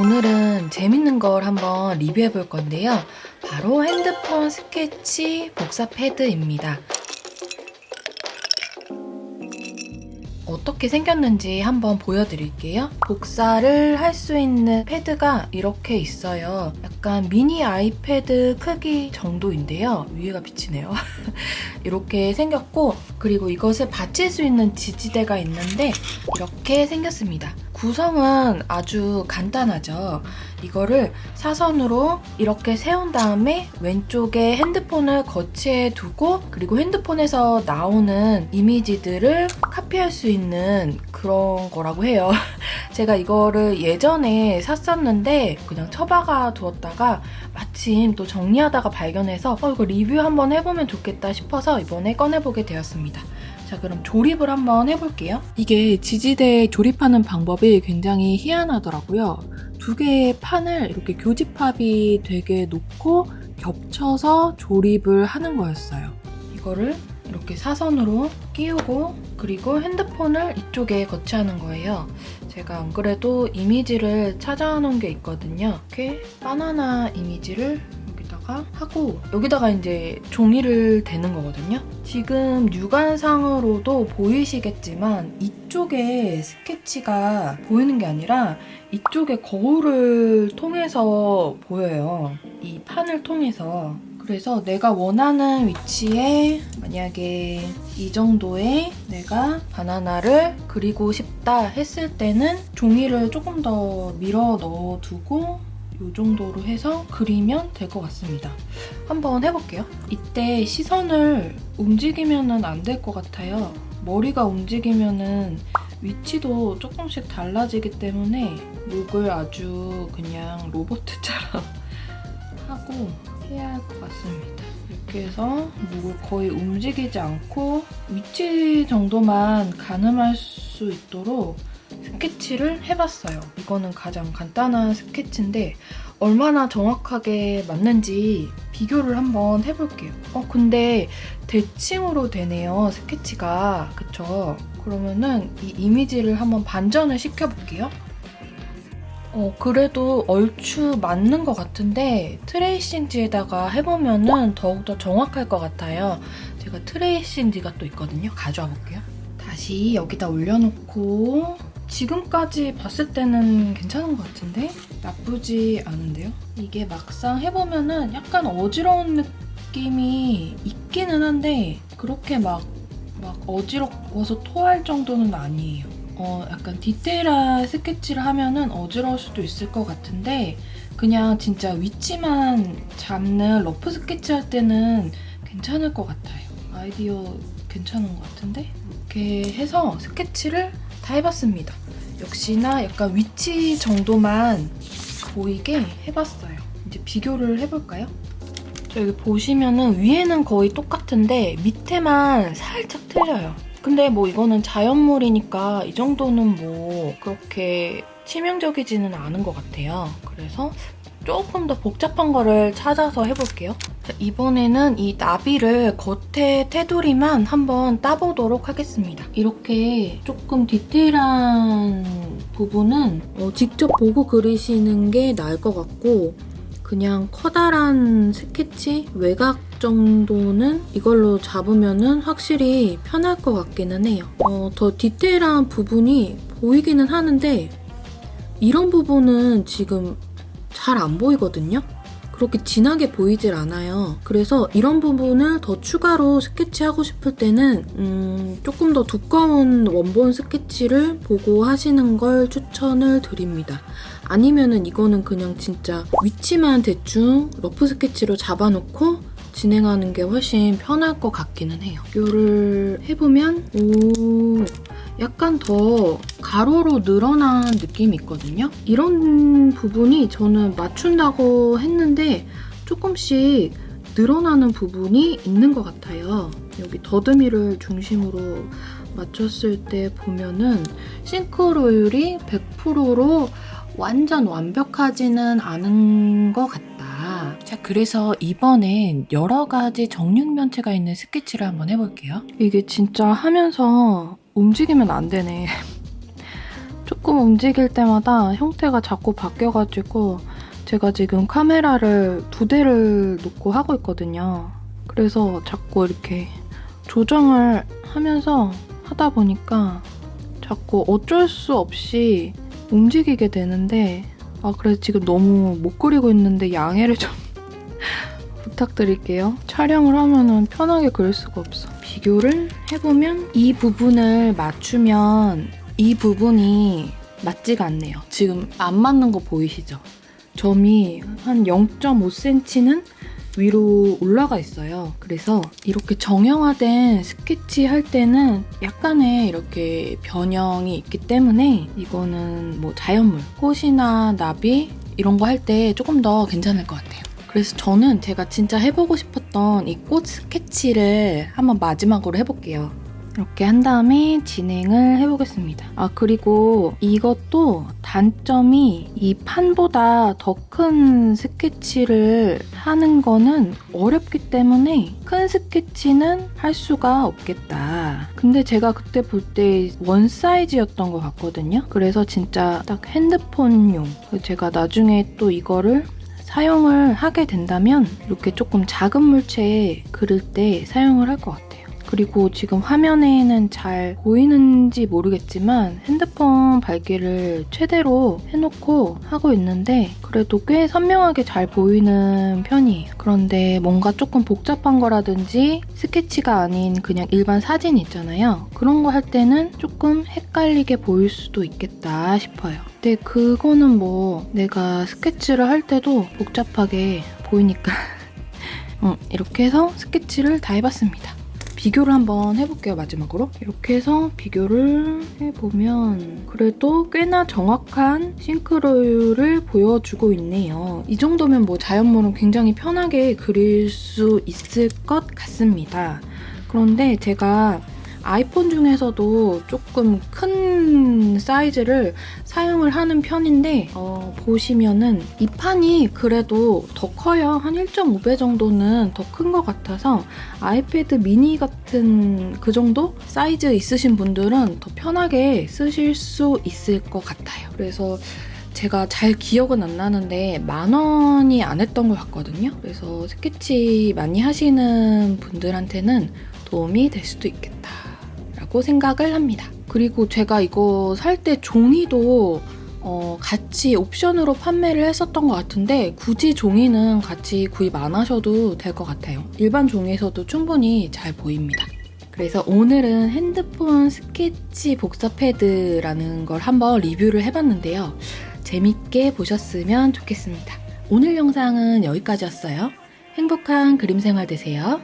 오늘은 재밌는 걸 한번 리뷰해 볼 건데요. 바로 핸드폰 스케치 복사 패드입니다. 어떻게 생겼는지 한번 보여드릴게요. 복사를 할 수 있는 패드가 이렇게 있어요. 약간 미니 아이패드 크기 정도인데요. 위에가 비치네요. 이렇게 생겼고 그리고 이것을 받칠 수 있는 지지대가 있는데 이렇게 생겼습니다. 구성은 아주 간단하죠. 이거를 사선으로 이렇게 세운 다음에 왼쪽에 핸드폰을 거치해 두고 그리고 핸드폰에서 나오는 이미지들을 카피할 수 있는 그런 거라고 해요. 제가 이거를 예전에 샀었는데 그냥 처박아 두었다가 마침 또 정리하다가 발견해서 어, 이거 리뷰 한번 해보면 좋겠다 싶어서 이번에 꺼내보게 되었습니다. 자 그럼 조립을 한번 해볼게요. 이게 지지대에 조립하는 방법이 굉장히 희한하더라고요. 두 개의 판을 이렇게 교집합이 되게 놓고 겹쳐서 조립을 하는 거였어요. 이거를 이렇게 사선으로 끼우고 그리고 핸드폰을 이쪽에 거치하는 거예요. 제가 안 그래도 이미지를 찾아놓은 게 있거든요. 이렇게 바나나 이미지를 여기다가 하고 여기다가 이제 종이를 대는 거거든요. 지금 육안상으로도 보이시겠지만 이쪽에 스케치가 보이는 게 아니라 이쪽에 거울을 통해서 보여요. 이 판을 통해서 그래서 내가 원하는 위치에 만약에 이 정도의 내가 바나나를 그리고 싶다 했을 때는 종이를 조금 더 밀어 넣어두고 이 정도로 해서 그리면 될 것 같습니다. 한번 해볼게요. 이때 시선을 움직이면 안 될 것 같아요. 머리가 움직이면 위치도 조금씩 달라지기 때문에 목을 아주 그냥 로봇처럼 하고 해야 할 것 같습니다. 이렇게 해서 목을 거의 움직이지 않고 위치 정도만 가늠할 수 있도록 스케치를 해봤어요. 이거는 가장 간단한 스케치인데 얼마나 정확하게 맞는지 비교를 한번 해볼게요. 어 근데 대칭으로 되네요, 스케치가. 그쵸? 그러면은 이 이미지를 한번 반전을 시켜볼게요. 어, 그래도 얼추 맞는 것 같은데 트레이싱지에다가 해보면은 더욱더 정확할 것 같아요. 제가 트레이싱지가 또 있거든요. 가져와 볼게요. 다시 여기다 올려놓고 지금까지 봤을 때는 괜찮은 것 같은데? 나쁘지 않은데요? 이게 막상 해보면 은 약간 어지러운 느낌이 있기는 한데 그렇게 막, 막 어지러워서 토할 정도는 아니에요. 어, 약간 디테일한 스케치를 하면은 어지러울 수도 있을 것 같은데 그냥 진짜 위치만 잡는 rough 스케치 할 때는 괜찮을 것 같아요. 아이디어 괜찮은 것 같은데? 이렇게 해서 스케치를 다 해봤습니다. 역시나 약간 위치 정도만 보이게 해봤어요. 이제 비교를 해볼까요? 자, 여기 보시면은 위에는 거의 똑같은데 밑에만 살짝 틀려요. 근데 뭐 이거는 자연물이니까 이 정도는 뭐 그렇게 치명적이지는 않은 것 같아요. 그래서 조금 더 복잡한 거를 찾아서 해볼게요. 자, 이번에는 이 나비를 겉에 테두리만 한번 따보도록 하겠습니다. 이렇게 조금 디테일한 부분은 어, 직접 보고 그리시는 게 나을 것 같고 그냥 커다란 스케치 외곽 정도는 이걸로 잡으면 확실히 편할 것 같기는 해요. 어, 더 디테일한 부분이 보이기는 하는데 이런 부분은 지금 잘 안 보이거든요? 그렇게 진하게 보이질 않아요. 그래서 이런 부분을 더 추가로 스케치하고 싶을 때는 음, 조금 더 두꺼운 원본 스케치를 보고 하시는 걸 추천을 드립니다. 아니면은 이거는 그냥 진짜 위치만 대충 러프 스케치로 잡아놓고 진행하는 게 훨씬 편할 것 같기는 해요. 이거를 해보면 오 약간 더 가로로 늘어난 느낌이 있거든요. 이런 부분이 저는 맞춘다고 했는데 조금씩 늘어나는 부분이 있는 것 같아요. 여기 더듬이를 중심으로 맞췄을 때 보면은 싱크로율이 100%로 완전 완벽하지는 않은 것 같다. 자, 그래서 이번엔 여러 가지 정육면체가 있는 스케치를 한번 해볼게요. 이게 진짜 하면서 움직이면 안 되네. 조금 움직일 때마다 형태가 자꾸 바뀌어가지고 제가 지금 카메라를 두 대를 놓고 하고 있거든요. 그래서 자꾸 이렇게 조정을 하면서 하다 보니까 자꾸 어쩔 수 없이 움직이게 되는데 아 그래서 지금 너무 못 그리고 있는데 양해를 좀 부탁드릴게요. 촬영을 하면은 편하게 그릴 수가 없어. 비교를 해보면 이 부분을 맞추면 이 부분이 맞지가 않네요. 지금 안 맞는 거 보이시죠? 점이 한 0.5cm는 위로 올라가 있어요. 그래서 이렇게 정형화된 스케치 할 때는 약간의 이렇게 변형이 있기 때문에 이거는 뭐 자연물, 꽃이나 나비 이런 거 할 때 조금 더 괜찮을 것 같아요. 그래서 저는 제가 진짜 해보고 싶었던 이 꽃 스케치를 한번 마지막으로 해볼게요. 이렇게 한 다음에 진행을 해보겠습니다. 아 그리고 이것도 단점이 이 판보다 더 큰 스케치를 하는 거는 어렵기 때문에 큰 스케치는 할 수가 없겠다. 근데 제가 그때 볼 때 one size였던 것 같거든요. 그래서 진짜 딱 핸드폰용. 제가 나중에 또 이거를 사용을 하게 된다면 이렇게 조금 작은 물체에 그릴 때 사용을 할 것 같아요. 그리고 지금 화면에는 잘 보이는지 모르겠지만 핸드폰 밝기를 최대로 해놓고 하고 있는데 그래도 꽤 선명하게 잘 보이는 편이에요. 그런데 뭔가 조금 복잡한 거라든지 스케치가 아닌 그냥 일반 사진 있잖아요. 그런 거 할 때는 조금 헷갈리게 보일 수도 있겠다 싶어요. 근데 그거는 뭐 내가 스케치를 할 때도 복잡하게 보이니까 음, 이렇게 해서 스케치를 다 해봤습니다. 비교를 한번 해볼게요, 마지막으로. 이렇게 해서 비교를 해보면 그래도 꽤나 정확한 싱크로율을 보여주고 있네요. 이 정도면 뭐 자연물은 굉장히 편하게 그릴 수 있을 것 같습니다. 그런데 제가 아이폰 중에서도 조금 큰 사이즈를 사용을 하는 편인데 어, 보시면은 이 판이 그래도 더 커요. 한 1.5배 정도는 더 큰 것 같아서 아이패드 미니 같은 그 정도 사이즈 있으신 분들은 더 편하게 쓰실 수 있을 것 같아요. 그래서 제가 잘 기억은 안 나는데 만 원이 안 했던 것 같거든요. 그래서 스케치 많이 하시는 분들한테는 도움이 될 수도 있겠다. 라고 생각을 합니다. 그리고 제가 이거 살 때 종이도 어, 같이 옵션으로 판매를 했었던 것 같은데 굳이 종이는 같이 구입 안 하셔도 될 것 같아요. 일반 종이에서도 충분히 잘 보입니다. 그래서 오늘은 핸드폰 스케치 복사 패드라는 걸 한번 리뷰를 해봤는데요. 재밌게 보셨으면 좋겠습니다. 오늘 영상은 여기까지였어요. 행복한 그림 생활 되세요.